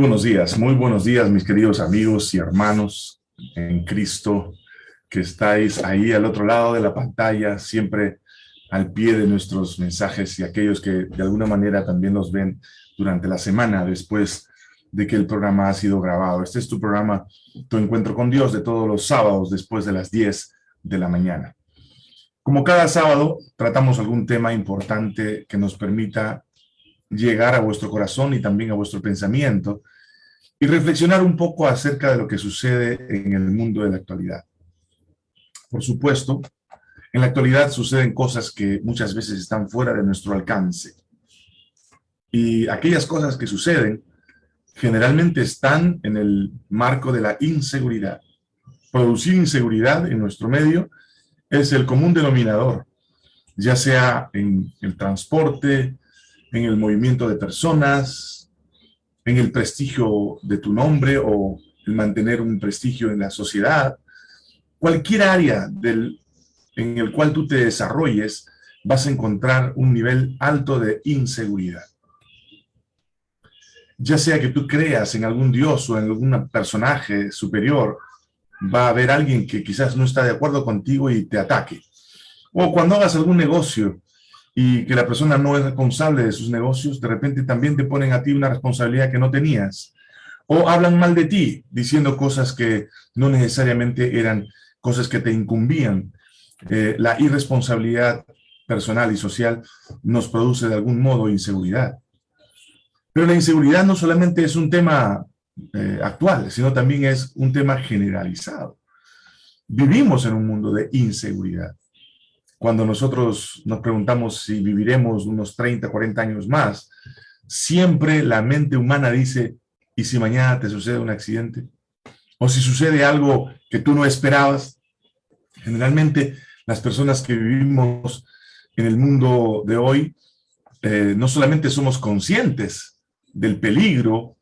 buenos días, muy buenos días mis queridos amigos y hermanos en Cristo que estáis ahí al otro lado de la pantalla, siempre al pie de nuestros mensajes y aquellos que de alguna manera también los ven durante la semana después de que el programa ha sido grabado. Este es tu programa, Tu Encuentro con Dios, de todos los sábados después de las 10 de la mañana. Como cada sábado, tratamos algún tema importante que nos permita llegar a vuestro corazón y también a vuestro pensamiento y reflexionar un poco acerca de lo que sucede en el mundo de la actualidad. Por supuesto, en la actualidad suceden cosas que muchas veces están fuera de nuestro alcance. Y aquellas cosas que suceden generalmente están en el marco de la inseguridad. Producir inseguridad en nuestro medio es el común denominador, ya sea en el transporte, en el movimiento de personas, en el prestigio de tu nombre o el mantener un prestigio en la sociedad. Cualquier área en el cual tú te desarrolles, vas a encontrar un nivel alto de inseguridad. Ya sea que tú creas en algún dios o en algún personaje superior, va a haber alguien que quizás no está de acuerdo contigo y te ataque. O cuando hagas algún negocio y que la persona no es responsable de sus negocios, de repente también te ponen a ti una responsabilidad que no tenías. O hablan mal de ti, diciendo cosas que no necesariamente eran cosas que te incumbían. Eh, la irresponsabilidad personal y social nos produce de algún modo inseguridad. Pero la inseguridad no solamente es un tema eh, actual, sino también es un tema generalizado. Vivimos en un mundo de inseguridad cuando nosotros nos preguntamos si viviremos unos 30, 40 años más, siempre la mente humana dice, ¿y si mañana te sucede un accidente? O si sucede algo que tú no esperabas. Generalmente las personas que vivimos en el mundo de hoy, eh, no solamente somos conscientes del peligro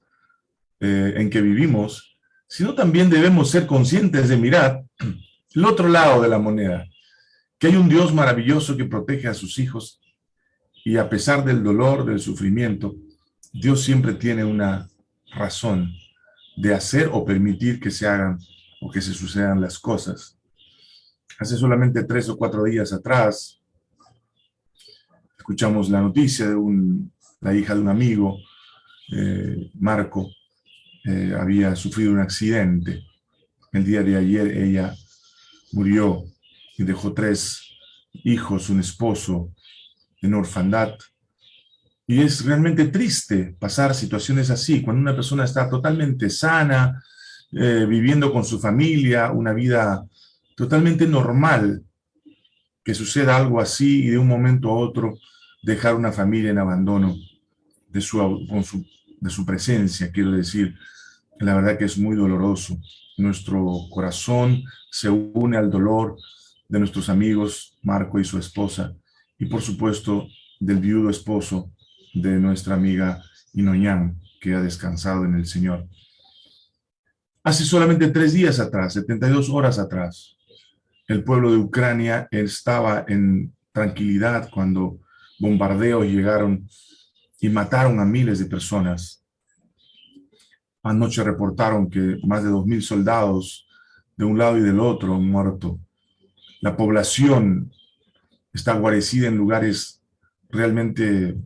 eh, en que vivimos, sino también debemos ser conscientes de mirar el otro lado de la moneda que hay un Dios maravilloso que protege a sus hijos y a pesar del dolor, del sufrimiento, Dios siempre tiene una razón de hacer o permitir que se hagan o que se sucedan las cosas. Hace solamente tres o cuatro días atrás, escuchamos la noticia de un, la hija de un amigo, eh, Marco, eh, había sufrido un accidente. El día de ayer ella murió y dejó tres hijos, un esposo en orfandad. Y es realmente triste pasar situaciones así, cuando una persona está totalmente sana, eh, viviendo con su familia, una vida totalmente normal, que suceda algo así y de un momento a otro dejar una familia en abandono de su, su, de su presencia, quiero decir, la verdad que es muy doloroso. Nuestro corazón se une al dolor de nuestros amigos Marco y su esposa, y por supuesto del viudo esposo de nuestra amiga Inoñán, que ha descansado en el Señor. Hace solamente tres días atrás, 72 horas atrás, el pueblo de Ucrania estaba en tranquilidad cuando bombardeos llegaron y mataron a miles de personas. Anoche reportaron que más de 2.000 soldados de un lado y del otro han muerto la población está guarecida en lugares realmente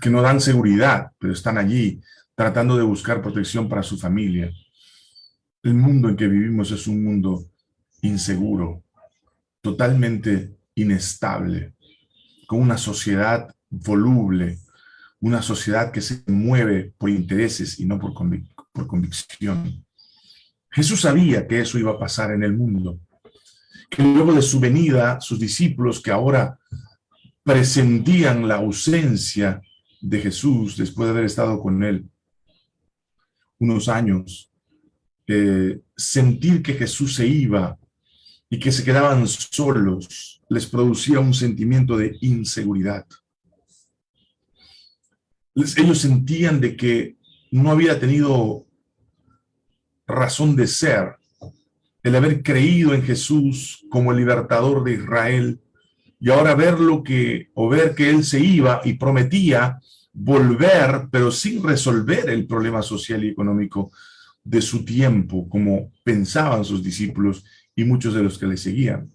que no dan seguridad, pero están allí tratando de buscar protección para su familia. El mundo en que vivimos es un mundo inseguro, totalmente inestable, con una sociedad voluble, una sociedad que se mueve por intereses y no por, por convicción. Jesús sabía que eso iba a pasar en el mundo que luego de su venida, sus discípulos que ahora presentían la ausencia de Jesús después de haber estado con él unos años, eh, sentir que Jesús se iba y que se quedaban solos, les producía un sentimiento de inseguridad. Ellos sentían de que no había tenido razón de ser el haber creído en Jesús como el libertador de Israel, y ahora ver lo que, o ver que él se iba y prometía volver, pero sin resolver el problema social y económico de su tiempo, como pensaban sus discípulos y muchos de los que le seguían.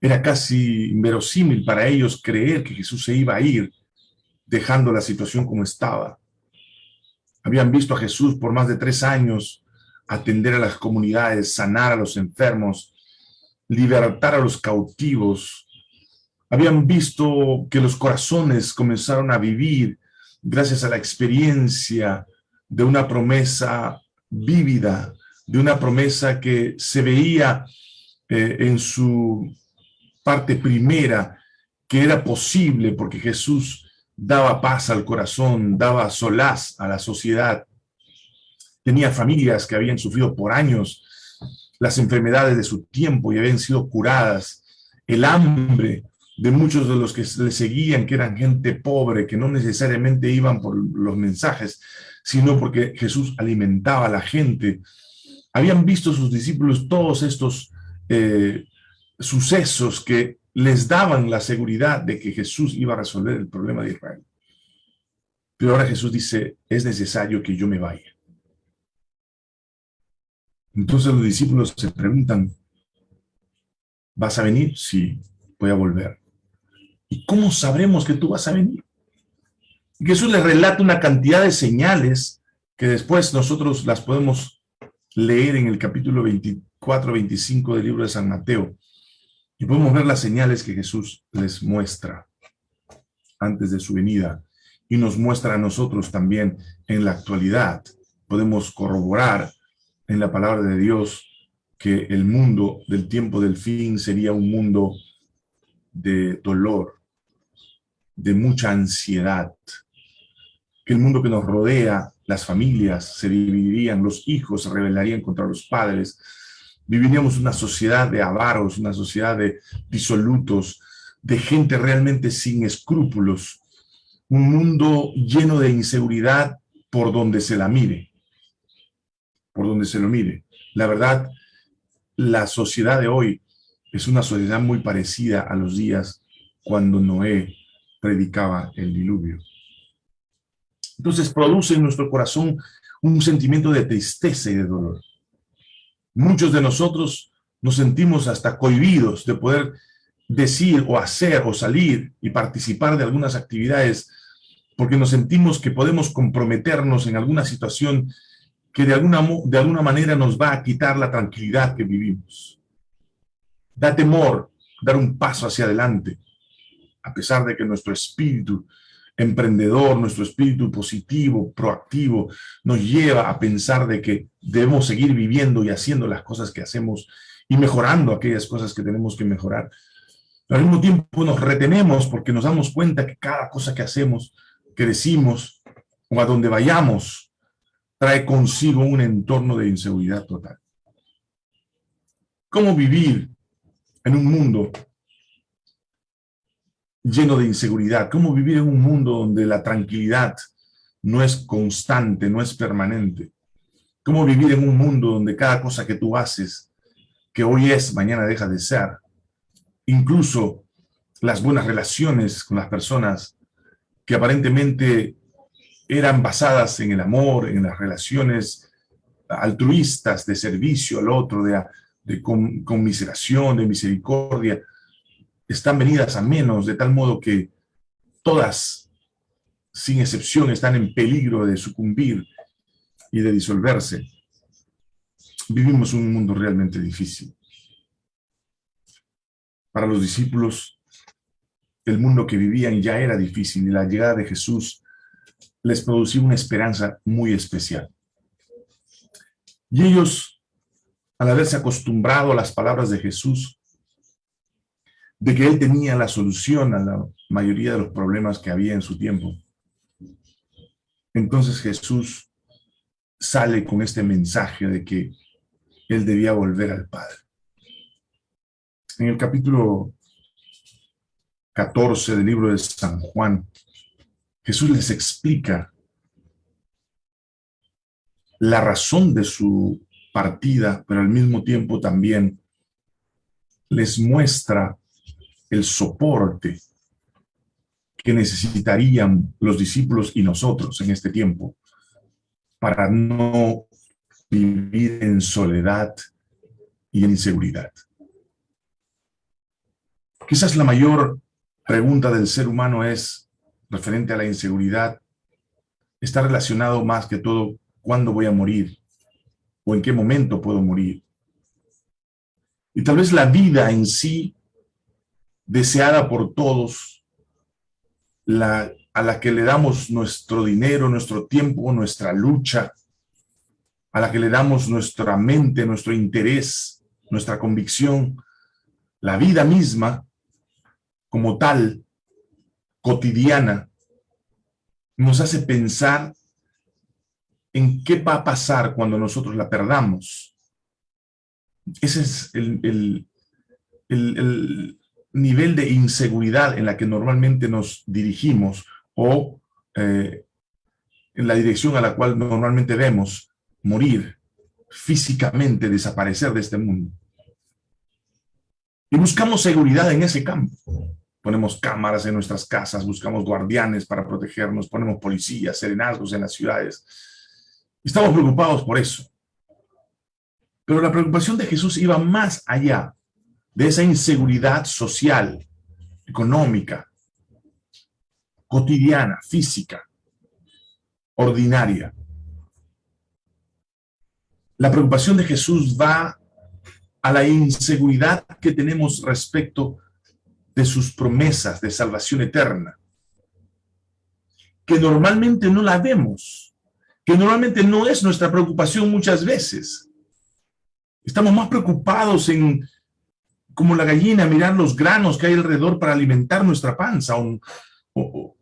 Era casi inverosímil para ellos creer que Jesús se iba a ir, dejando la situación como estaba. Habían visto a Jesús por más de tres años atender a las comunidades, sanar a los enfermos, libertar a los cautivos. Habían visto que los corazones comenzaron a vivir gracias a la experiencia de una promesa vívida, de una promesa que se veía eh, en su parte primera, que era posible porque Jesús daba paz al corazón, daba solaz a la sociedad. Tenía familias que habían sufrido por años las enfermedades de su tiempo y habían sido curadas. El hambre de muchos de los que le seguían, que eran gente pobre, que no necesariamente iban por los mensajes, sino porque Jesús alimentaba a la gente. Habían visto sus discípulos todos estos eh, sucesos que les daban la seguridad de que Jesús iba a resolver el problema de Israel. Pero ahora Jesús dice, es necesario que yo me vaya. Entonces los discípulos se preguntan, ¿vas a venir? Sí, voy a volver. ¿Y cómo sabremos que tú vas a venir? Y Jesús les relata una cantidad de señales que después nosotros las podemos leer en el capítulo 24, 25 del libro de San Mateo. Y podemos ver las señales que Jesús les muestra antes de su venida y nos muestra a nosotros también en la actualidad. Podemos corroborar en la palabra de Dios que el mundo del tiempo del fin sería un mundo de dolor, de mucha ansiedad, que el mundo que nos rodea, las familias se dividirían, los hijos se rebelarían contra los padres, viviríamos una sociedad de avaros, una sociedad de disolutos, de gente realmente sin escrúpulos, un mundo lleno de inseguridad por donde se la mire, por donde se lo mire. La verdad, la sociedad de hoy es una sociedad muy parecida a los días cuando Noé predicaba el diluvio. Entonces produce en nuestro corazón un sentimiento de tristeza y de dolor. Muchos de nosotros nos sentimos hasta cohibidos de poder decir o hacer o salir y participar de algunas actividades porque nos sentimos que podemos comprometernos en alguna situación que de alguna, de alguna manera nos va a quitar la tranquilidad que vivimos. Da temor dar un paso hacia adelante, a pesar de que nuestro espíritu emprendedor, nuestro espíritu positivo, proactivo, nos lleva a pensar de que debemos seguir viviendo y haciendo las cosas que hacemos y mejorando aquellas cosas que tenemos que mejorar. Pero al mismo tiempo nos retenemos porque nos damos cuenta que cada cosa que hacemos, que decimos o a donde vayamos, trae consigo un entorno de inseguridad total. ¿Cómo vivir en un mundo lleno de inseguridad? ¿Cómo vivir en un mundo donde la tranquilidad no es constante, no es permanente? ¿Cómo vivir en un mundo donde cada cosa que tú haces, que hoy es, mañana deja de ser? Incluso las buenas relaciones con las personas que aparentemente eran basadas en el amor, en las relaciones altruistas, de servicio al otro, de, conmiseración, de misericordia, están venidas a menos, de tal modo que todas, sin excepción, están en peligro de sucumbir y de disolverse. Vivimos un mundo realmente difícil. Para los discípulos, el mundo que vivían ya era difícil y la llegada de Jesús les producía una esperanza muy especial. Y ellos, al haberse acostumbrado a las palabras de Jesús, de que él tenía la solución a la mayoría de los problemas que había en su tiempo. Entonces Jesús sale con este mensaje de que él debía volver al Padre. En el capítulo 14 del libro de San Juan, Jesús les explica la razón de su partida, pero al mismo tiempo también les muestra el soporte que necesitarían los discípulos y nosotros en este tiempo para no vivir en soledad y en inseguridad. Quizás la mayor pregunta del ser humano es, referente a la inseguridad, está relacionado más que todo, ¿cuándo voy a morir? ¿O en qué momento puedo morir? Y tal vez la vida en sí, deseada por todos, la, a la que le damos nuestro dinero, nuestro tiempo, nuestra lucha, a la que le damos nuestra mente, nuestro interés, nuestra convicción, la vida misma, como tal, cotidiana, nos hace pensar en qué va a pasar cuando nosotros la perdamos. Ese es el, nivel de inseguridad en la que normalmente nos dirigimos o eh, en la dirección a la cual normalmente vemos morir físicamente, desaparecer de este mundo. Y buscamos seguridad en ese campo. Ponemos cámaras en nuestras casas, buscamos guardianes para protegernos, ponemos policías, serenazgos en las ciudades. Estamos preocupados por eso. Pero la preocupación de Jesús iba más allá de esa inseguridad social, económica, cotidiana, física, ordinaria. La preocupación de Jesús va a la inseguridad que tenemos respecto de sus promesas de salvación eterna, que normalmente no la vemos, que normalmente no es nuestra preocupación muchas veces. Estamos más preocupados en, como la gallina, mirar los granos que hay alrededor para alimentar nuestra panza o,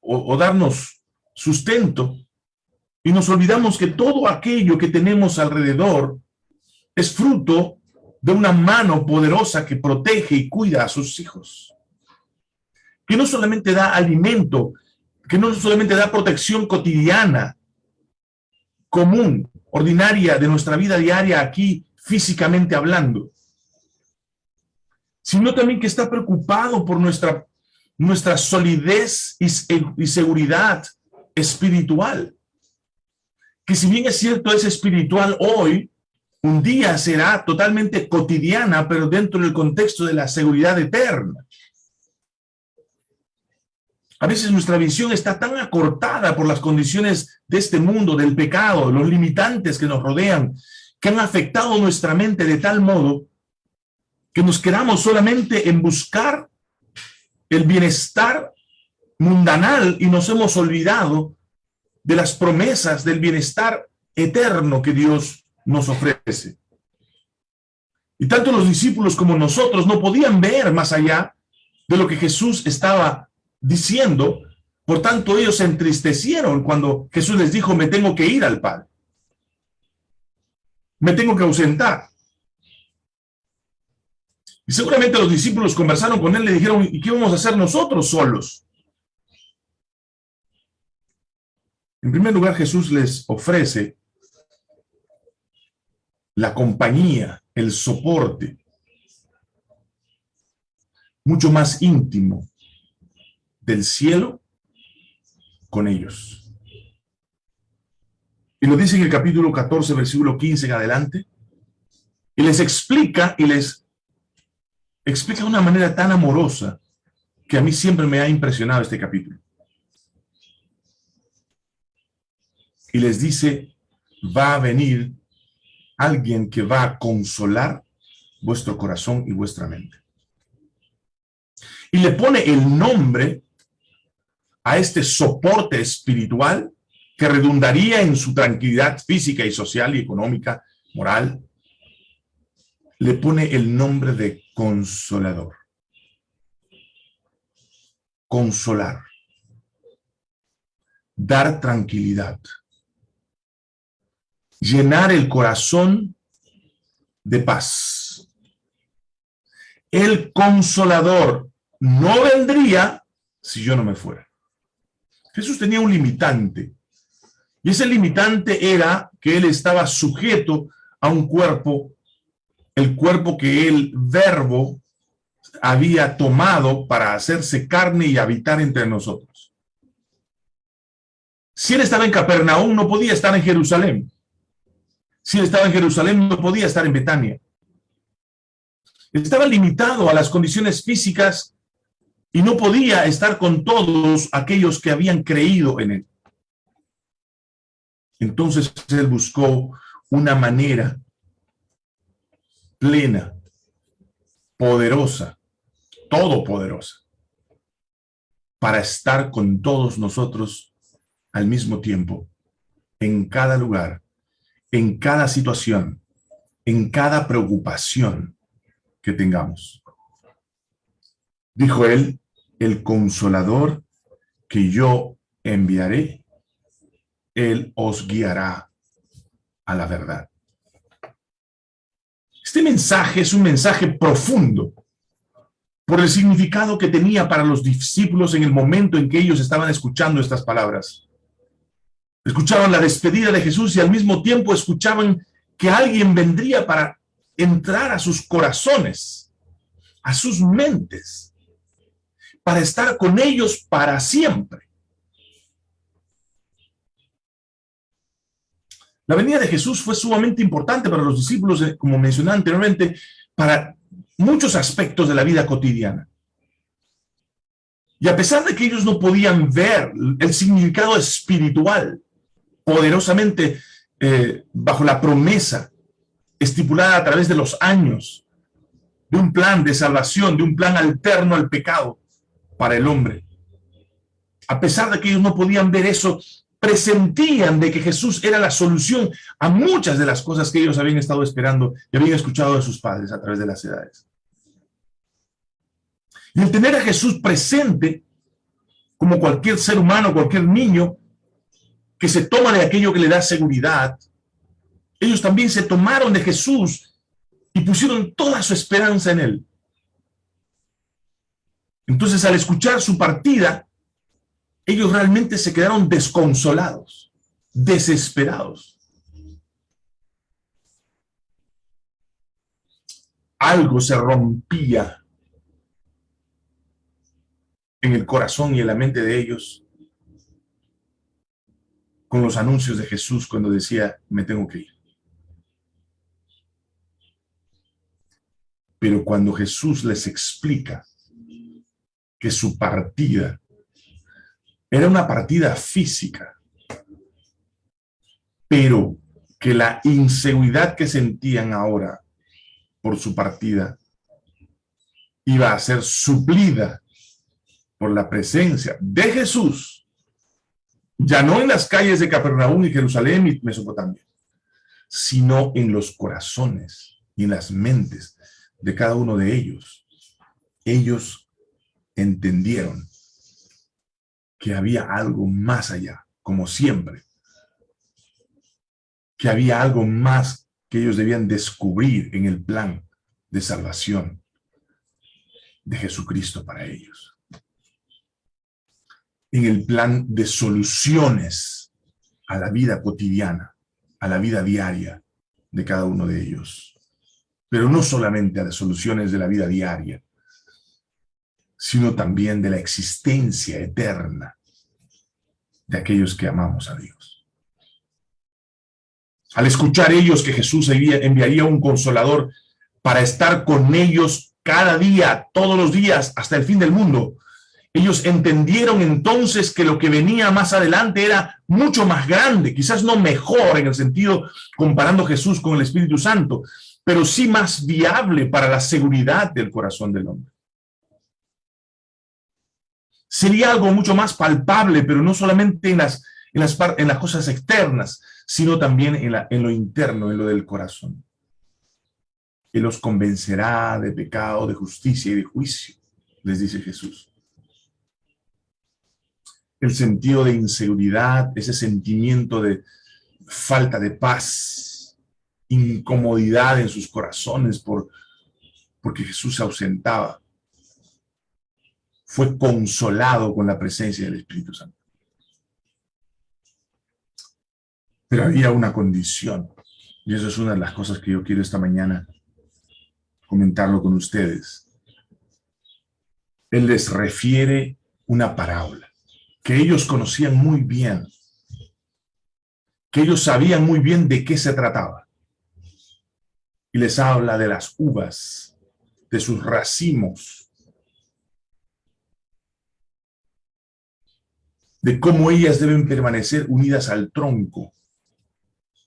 o darnos sustento, y nos olvidamos que todo aquello que tenemos alrededor es fruto de una mano poderosa que protege y cuida a sus hijos. Que no solamente da alimento, que no solamente da protección cotidiana, común, ordinaria de nuestra vida diaria aquí, físicamente hablando, sino también que está preocupado por nuestra, nuestra solidez y, y seguridad espiritual. Que si bien es cierto es espiritual hoy, un día será totalmente cotidiana, pero dentro del contexto de la seguridad eterna. A veces nuestra visión está tan acortada por las condiciones de este mundo, del pecado, los limitantes que nos rodean, que han afectado nuestra mente de tal modo que nos quedamos solamente en buscar el bienestar mundanal y nos hemos olvidado de las promesas del bienestar eterno que Dios nos ofrece. Y tanto los discípulos como nosotros no podían ver más allá de lo que Jesús estaba diciendo, por tanto ellos se entristecieron cuando Jesús les dijo, me tengo que ir al Padre. Me tengo que ausentar. Y seguramente los discípulos conversaron con él, le dijeron, ¿y qué vamos a hacer nosotros solos? En primer lugar, Jesús les ofrece la compañía, el soporte, mucho más íntimo del cielo con ellos. Y lo dice en el capítulo 14, versículo 15 en adelante, y les explica, y les explica de una manera tan amorosa, que a mí siempre me ha impresionado este capítulo. Y les dice, va a venir alguien que va a consolar vuestro corazón y vuestra mente. Y le pone el nombre a este soporte espiritual que redundaría en su tranquilidad física y social y económica, moral. Le pone el nombre de consolador. Consolar. Dar tranquilidad llenar el corazón de paz. El consolador no vendría si yo no me fuera. Jesús tenía un limitante. Y ese limitante era que él estaba sujeto a un cuerpo, el cuerpo que el verbo había tomado para hacerse carne y habitar entre nosotros. Si él estaba en Capernaum, no podía estar en Jerusalén. Si estaba en Jerusalén, no podía estar en Betania. Estaba limitado a las condiciones físicas y no podía estar con todos aquellos que habían creído en él. Entonces él buscó una manera plena, poderosa, todopoderosa, para estar con todos nosotros al mismo tiempo, en cada lugar, en cada situación, en cada preocupación que tengamos. Dijo él, el consolador que yo enviaré, él os guiará a la verdad. Este mensaje es un mensaje profundo por el significado que tenía para los discípulos en el momento en que ellos estaban escuchando estas palabras. Escuchaban la despedida de Jesús y al mismo tiempo escuchaban que alguien vendría para entrar a sus corazones, a sus mentes, para estar con ellos para siempre. La venida de Jesús fue sumamente importante para los discípulos, eh, como mencioné anteriormente, para muchos aspectos de la vida cotidiana. Y a pesar de que ellos no podían ver el significado espiritual poderosamente eh, bajo la promesa estipulada a través de los años de un plan de salvación, de un plan alterno al pecado para el hombre. A pesar de que ellos no podían ver eso, presentían de que Jesús era la solución a muchas de las cosas que ellos habían estado esperando y habían escuchado de sus padres a través de las edades. Y el tener a Jesús presente, como cualquier ser humano, cualquier niño, que se toma de aquello que le da seguridad, ellos también se tomaron de Jesús y pusieron toda su esperanza en él. Entonces, al escuchar su partida, ellos realmente se quedaron desconsolados, desesperados. Algo se rompía en el corazón y en la mente de ellos con los anuncios de Jesús cuando decía, me tengo que ir. Pero cuando Jesús les explica que su partida era una partida física, pero que la inseguridad que sentían ahora por su partida iba a ser suplida por la presencia de Jesús, ya no en las calles de Capernaum y Jerusalén y Mesopotamia, sino en los corazones y en las mentes de cada uno de ellos. Ellos entendieron que había algo más allá, como siempre, que había algo más que ellos debían descubrir en el plan de salvación de Jesucristo para ellos. En el plan de soluciones a la vida cotidiana, a la vida diaria de cada uno de ellos. Pero no solamente a las soluciones de la vida diaria, sino también de la existencia eterna de aquellos que amamos a Dios. Al escuchar ellos que Jesús enviaría un consolador para estar con ellos cada día, todos los días, hasta el fin del mundo, ellos entendieron entonces que lo que venía más adelante era mucho más grande, quizás no mejor en el sentido comparando Jesús con el Espíritu Santo, pero sí más viable para la seguridad del corazón del hombre sería algo mucho más palpable, pero no solamente en las, cosas externas, sino también en, en lo interno, en lo del corazón. Que los convencerá de pecado, de justicia y de juicio, les dice Jesús. El sentido de inseguridad, ese sentimiento de falta de paz, incomodidad en sus corazones por, porque Jesús se ausentaba fue consolado con la presencia del Espíritu Santo. Pero había una condición, y eso es una de las cosas que yo quiero esta mañana comentarlo con ustedes. Él les refiere una parábola que ellos conocían muy bien, que ellos sabían muy bien de qué se trataba. Y les habla de las uvas, de sus racimos, de cómo ellas deben permanecer unidas al tronco.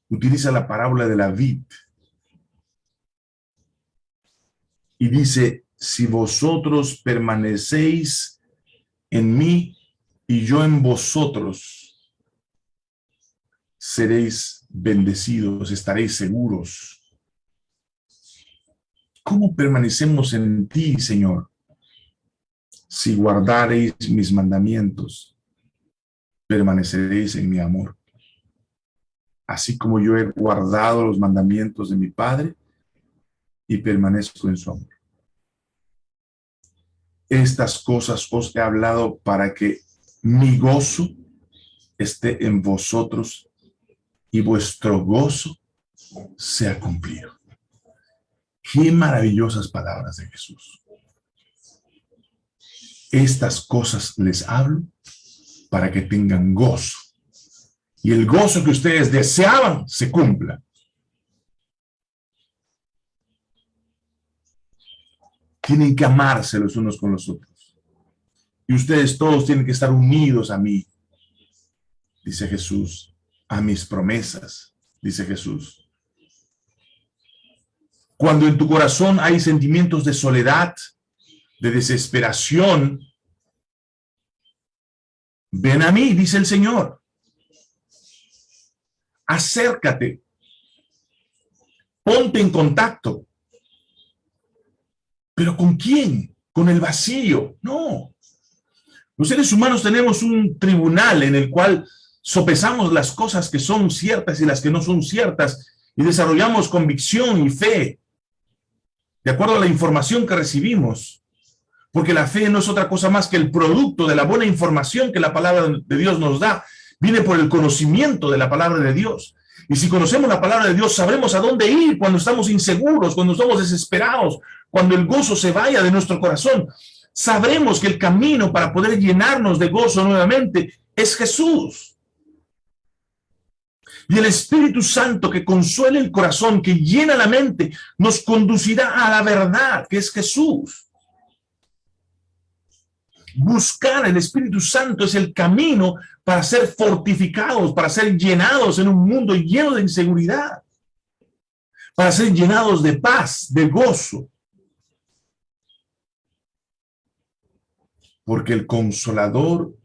Utiliza la parábola de la vid. Y dice, si vosotros permanecéis en mí y yo en vosotros, seréis bendecidos, estaréis seguros. ¿Cómo permanecemos en ti, Señor? Si guardareis mis mandamientos, permaneceréis en mi amor. Así como yo he guardado los mandamientos de mi Padre y permanezco en su amor. Estas cosas os he hablado para que mi gozo esté en vosotros y vuestro gozo sea cumplido. Qué maravillosas palabras de Jesús. Estas cosas les hablo para que tengan gozo. Y el gozo que ustedes deseaban se cumpla. Tienen que amarse los unos con los otros. Y ustedes todos tienen que estar unidos a mí, dice Jesús, a mis promesas, dice Jesús. Cuando en tu corazón hay sentimientos de soledad, de desesperación, ven a mí, dice el Señor. Acércate. Ponte en contacto. ¿Pero con quién? ¿Con el vacío? No. Los seres humanos tenemos un tribunal en el cual sopesamos las cosas que son ciertas y las que no son ciertas y desarrollamos convicción y fe de acuerdo a la información que recibimos. Porque la fe no es otra cosa más que el producto de la buena información que la palabra de Dios nos da. Viene por el conocimiento de la palabra de Dios. Y si conocemos la palabra de Dios, sabremos a dónde ir cuando estamos inseguros, cuando estamos desesperados, cuando el gozo se vaya de nuestro corazón. Sabremos que el camino para poder llenarnos de gozo nuevamente es Jesús. Y el Espíritu Santo que consuela el corazón, que llena la mente, nos conducirá a la verdad, que es Jesús. Buscar el Espíritu Santo es el camino para ser fortificados, para ser llenados en un mundo lleno de inseguridad, para ser llenados de paz, de gozo. Porque el consolador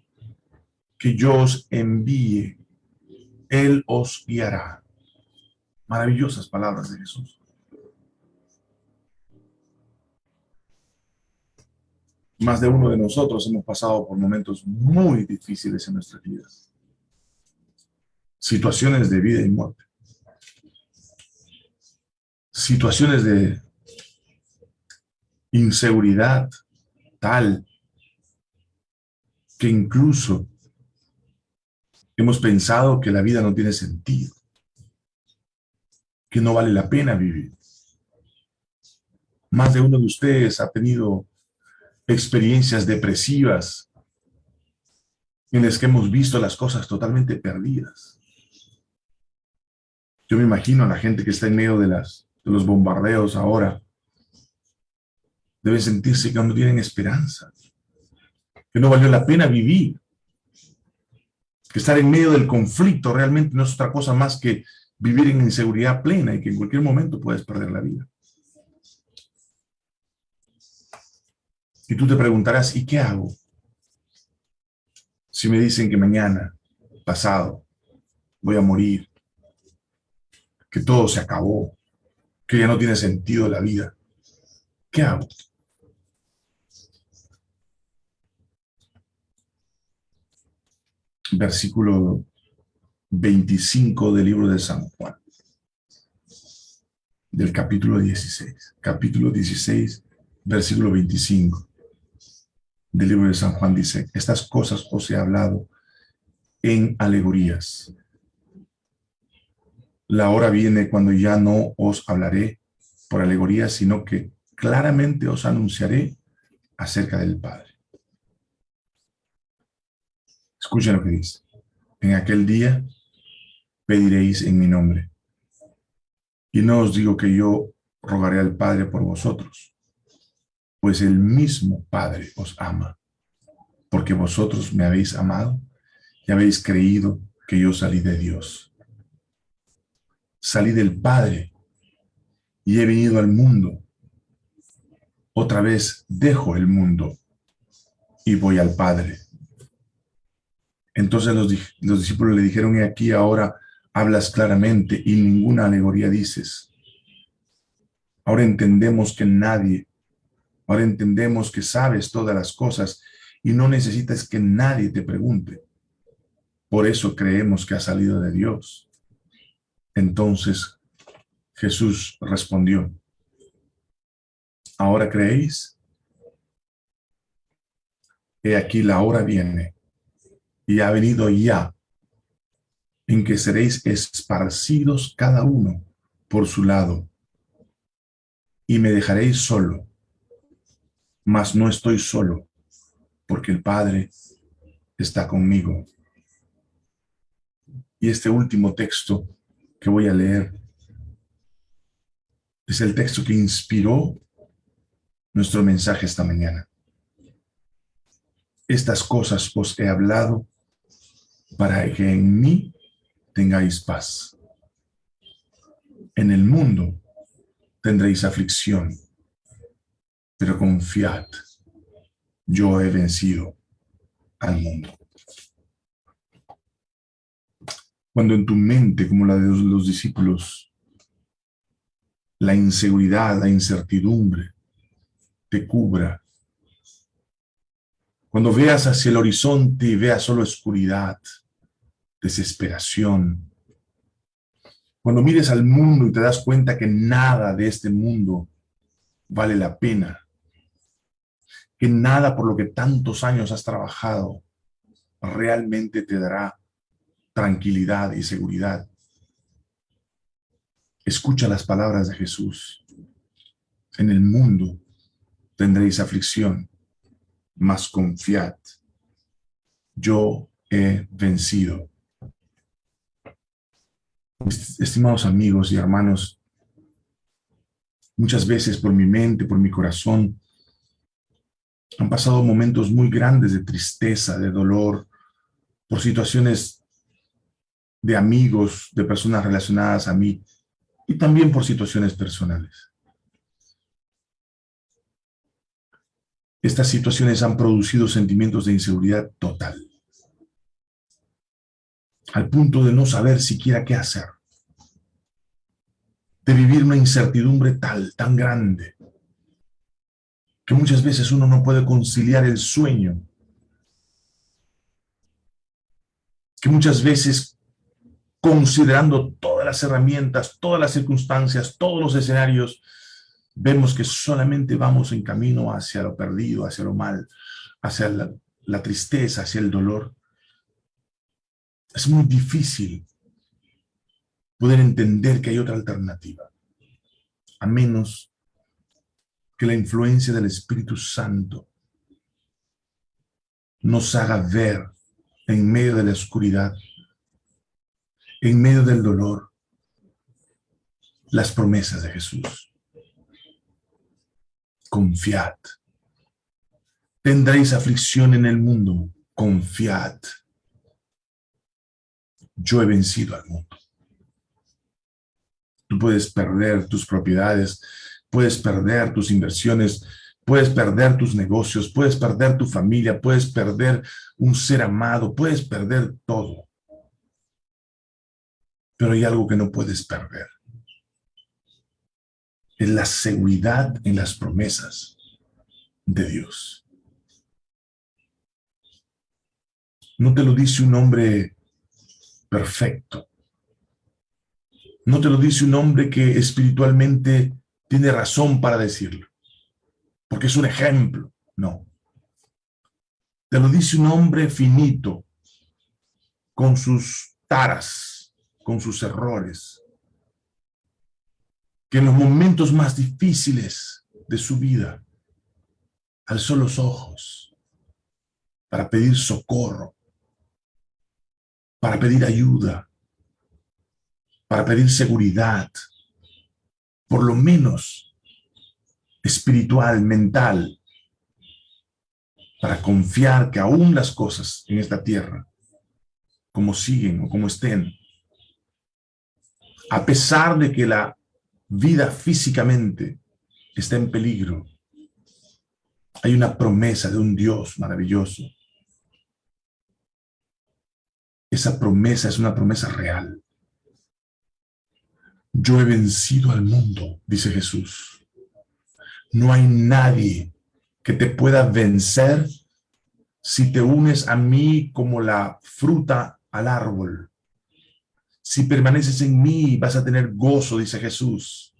que yo os envíe, Él os guiará. Maravillosas palabras de Jesús. Más de uno de nosotros hemos pasado por momentos muy difíciles en nuestras vidas. Situaciones de vida y muerte. Situaciones de inseguridad tal que incluso hemos pensado que la vida no tiene sentido, que no vale la pena vivir. Más de uno de ustedes ha tenido experiencias depresivas en las que hemos visto las cosas totalmente perdidas. Yo me imagino a la gente que está en medio de, las, de los bombardeos ahora, debe sentirse que no tienen esperanza, que no valió la pena vivir, que estar en medio del conflicto realmente no es otra cosa más que vivir en inseguridad plena y que en cualquier momento puedes perder la vida. Y tú te preguntarás, ¿y qué hago? Si me dicen que mañana, pasado, voy a morir, que todo se acabó, que ya no tiene sentido la vida, ¿qué hago? Versículo 25 del libro de San Juan, del capítulo 16, capítulo 16, versículo 25 del libro de San Juan dice, estas cosas os he hablado en alegorías. La hora viene cuando ya no os hablaré por alegorías, sino que claramente os anunciaré acerca del Padre. Escuchen lo que dice. En aquel día pediréis en mi nombre. Y no os digo que yo rogaré al Padre por vosotros, pues el mismo Padre os ama, porque vosotros me habéis amado y habéis creído que yo salí de Dios. Salí del Padre y he venido al mundo. Otra vez dejo el mundo y voy al Padre. Entonces los, los discípulos le dijeron, y aquí ahora hablas claramente y ninguna alegoría dices. Ahora entendemos que nadie, ahora entendemos que sabes todas las cosas y no necesitas que nadie te pregunte. Por eso creemos que ha salido de Dios. Entonces Jesús respondió, ¿ahora creéis? He aquí la hora viene y ha venido ya en que seréis esparcidos cada uno por su lado, y me dejaréis solo, mas no estoy solo, porque el Padre está conmigo. Y este último texto que voy a leer es el texto que inspiró nuestro mensaje esta mañana. Estas cosas os he hablado para que en mí tengáis paz. En el mundo tendréis aflicción, pero confiad, yo he vencido al mundo. Cuando en tu mente, como la de los discípulos, la inseguridad, la incertidumbre te cubra, cuando veas hacia el horizonte y veas solo oscuridad, desesperación. Cuando mires al mundo y te das cuenta que nada de este mundo vale la pena, que nada por lo que tantos años has trabajado realmente te dará tranquilidad y seguridad. Escucha las palabras de Jesús. En el mundo tendréis aflicción, mas confiad. Yo he vencido Estimados amigos y hermanos, muchas veces por mi mente, por mi corazón, han pasado momentos muy grandes de tristeza, de dolor, por situaciones de amigos, de personas relacionadas a mí, y también por situaciones personales. Estas situaciones han producido sentimientos de inseguridad total. Al punto de no saber siquiera qué hacer, de vivir una incertidumbre tal, tan grande, que muchas veces uno no puede conciliar el sueño, que muchas veces considerando todas las herramientas, todas las circunstancias, todos los escenarios, vemos que solamente vamos en camino hacia lo perdido, hacia lo mal, hacia la, tristeza, hacia el dolor. Es muy difícil poder entender que hay otra alternativa, a menos que la influencia del Espíritu Santo nos haga ver en medio de la oscuridad, en medio del dolor, las promesas de Jesús. Confiad. Tendréis aflicción en el mundo. Confiad yo he vencido al mundo. Tú puedes perder tus propiedades, puedes perder tus inversiones, puedes perder tus negocios, puedes perder tu familia, puedes perder un ser amado, puedes perder todo. Pero hay algo que no puedes perder. Es la seguridad en las promesas de Dios. No te lo dice un hombre perfecto. No te lo dice un hombre que espiritualmente tiene razón para decirlo, porque es un ejemplo, no. Te lo dice un hombre finito, con sus taras, con sus errores, que en los momentos más difíciles de su vida alzó los ojos para pedir socorro, para pedir ayuda, para pedir seguridad, por lo menos espiritual, mental, para confiar que aún las cosas en esta tierra, como siguen o como estén, a pesar de que la vida físicamente está en peligro, hay una promesa de un Dios maravilloso. Esa promesa es una promesa real. Yo he vencido al mundo, dice Jesús. No hay nadie que te pueda vencer si te unes a mí como la fruta al árbol. Si permaneces en mí, vas a tener gozo, dice Jesús.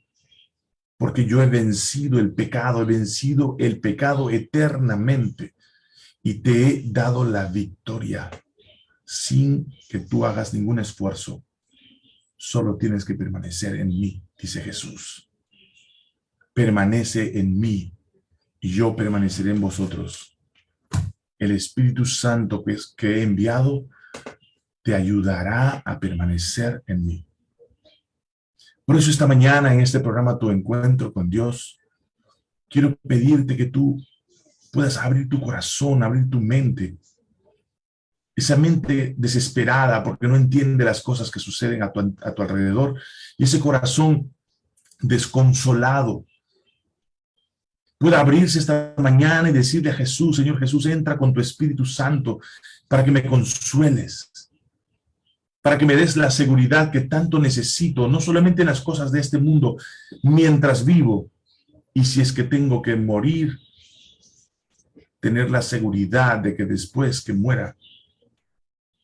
Porque yo he vencido el pecado, he vencido el pecado eternamente y te he dado la victoria sin que tú hagas ningún esfuerzo. Solo tienes que permanecer en mí, dice Jesús. Permanece en mí y yo permaneceré en vosotros. El Espíritu Santo que he enviado te ayudará a permanecer en mí. Por eso esta mañana en este programa Tu Encuentro con Dios, quiero pedirte que tú puedas abrir tu corazón, abrir tu mente. Esa mente desesperada porque no entiende las cosas que suceden a tu, a tu alrededor. Y ese corazón desconsolado pueda abrirse esta mañana y decirle a Jesús, Señor Jesús, entra con tu Espíritu Santo para que me consueles, para que me des la seguridad que tanto necesito, no solamente en las cosas de este mundo, mientras vivo, y si es que tengo que morir, tener la seguridad de que después que muera,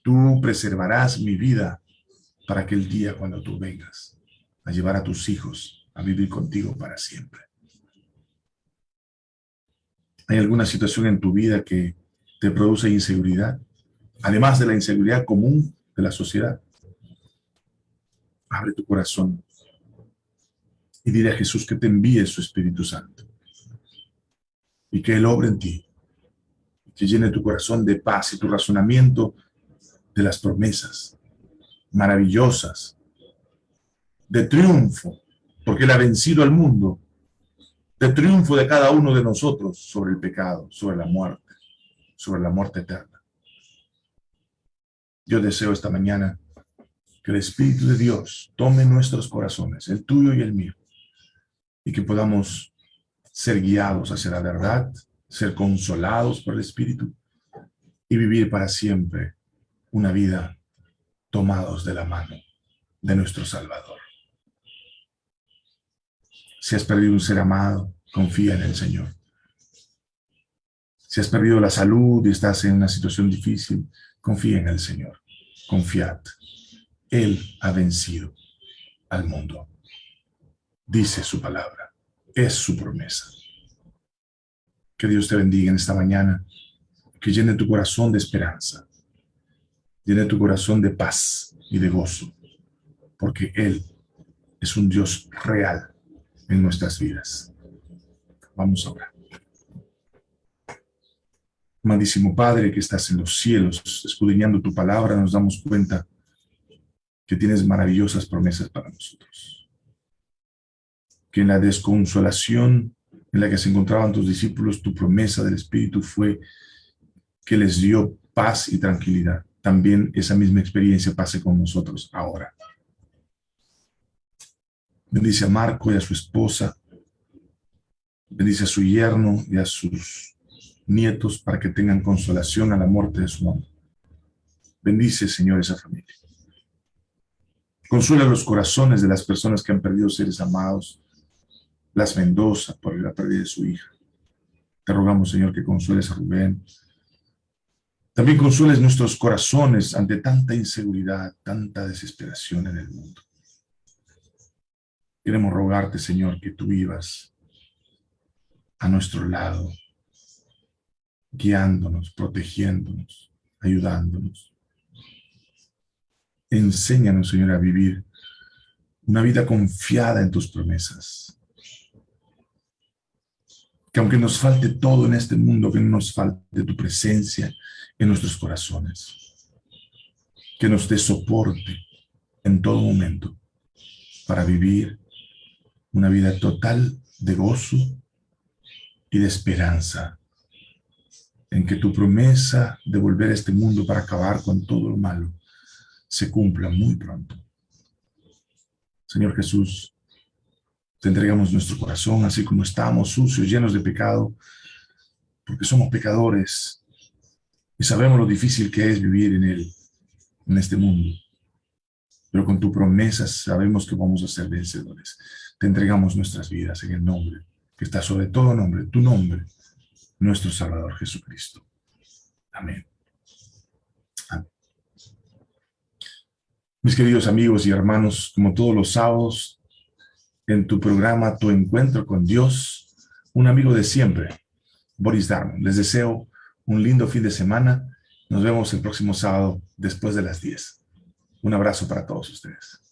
tú preservarás mi vida para aquel día cuando tú vengas a llevar a tus hijos a vivir contigo para siempre. ¿Hay alguna situación en tu vida que te produce inseguridad? Además de la inseguridad común de la sociedad. Abre tu corazón y dile a Jesús que te envíe su Espíritu Santo y que Él obre en ti, que llene tu corazón de paz y tu razonamiento de las promesas maravillosas, de triunfo, porque Él ha vencido al mundo, de triunfo de cada uno de nosotros sobre el pecado, sobre la muerte, sobre la muerte eterna. Yo deseo esta mañana que el Espíritu de Dios tome nuestros corazones, el tuyo y el mío, y que podamos ser guiados hacia la verdad, ser consolados por el Espíritu y vivir para siempre una vida tomados de la mano de nuestro Salvador. Si has perdido un ser amado, confía en el Señor. Si has perdido la salud y estás en una situación difícil, confía en el Señor. Confiad. Él ha vencido al mundo. Dice su palabra. Es su promesa. Que Dios te bendiga en esta mañana. Que llene tu corazón de esperanza. Llene tu corazón de paz y de gozo. Porque Él es un Dios real en nuestras vidas. Vamos a orar. Amadísimo Padre que estás en los cielos, escudriñando tu palabra, nos damos cuenta que tienes maravillosas promesas para nosotros. Que en la desconsolación en la que se encontraban tus discípulos, tu promesa del Espíritu fue que les dio paz y tranquilidad. También esa misma experiencia pase con nosotros ahora. Bendice a Marco y a su esposa. Bendice a su yerno y a sus nietos para que tengan consolación a la muerte de su mamá. Bendice, Señor, esa familia. Consuela los corazones de las personas que han perdido seres amados. Las Mendoza por la pérdida de su hija. Te rogamos, Señor, que consueles a Rubén. También consueles nuestros corazones ante tanta inseguridad, tanta desesperación en el mundo. Queremos rogarte, Señor, que tú vivas a nuestro lado, guiándonos, protegiéndonos, ayudándonos. Enséñanos, Señor, a vivir una vida confiada en tus promesas. Que aunque nos falte todo en este mundo, que no nos falte tu presencia en nuestros corazones. Que nos dé soporte en todo momento para vivir una vida total de gozo y de esperanza en que tu promesa de volver a este mundo para acabar con todo lo malo se cumpla muy pronto. Señor Jesús, te entregamos nuestro corazón así como estamos, sucios, llenos de pecado, porque somos pecadores y sabemos lo difícil que es vivir en él, en este mundo. Pero con tu promesa sabemos que vamos a ser vencedores. Te entregamos nuestras vidas en el nombre que está sobre todo nombre, tu nombre, nuestro Salvador Jesucristo. Amén. Mis queridos amigos y hermanos, como todos los sábados, en tu programa Tu Encuentro con Dios, un amigo de siempre, Boris Darmon. Les deseo un lindo fin de semana. Nos vemos el próximo sábado después de las 10. Un abrazo para todos ustedes.